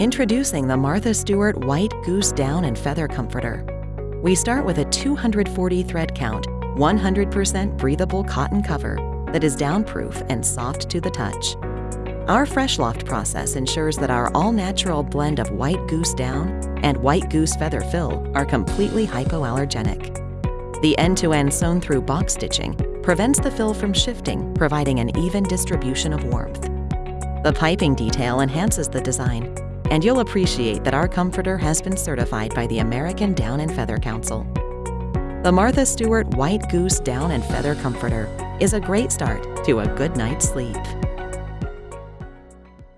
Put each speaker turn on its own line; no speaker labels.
Introducing the Martha Stewart White Goose Down and Feather Comforter. We start with a 240 thread count, 100% breathable cotton cover that is downproof and soft to the touch. Our Fresh Loft process ensures that our all-natural blend of white goose down and white goose feather fill are completely hypoallergenic. The end-to-end sewn-through box stitching prevents the fill from shifting, providing an even distribution of warmth. The piping detail enhances the design, and you'll appreciate that our comforter has been certified by the American Down and Feather Council. The Martha Stewart White Goose Down and Feather Comforter is a great start to a good night's sleep.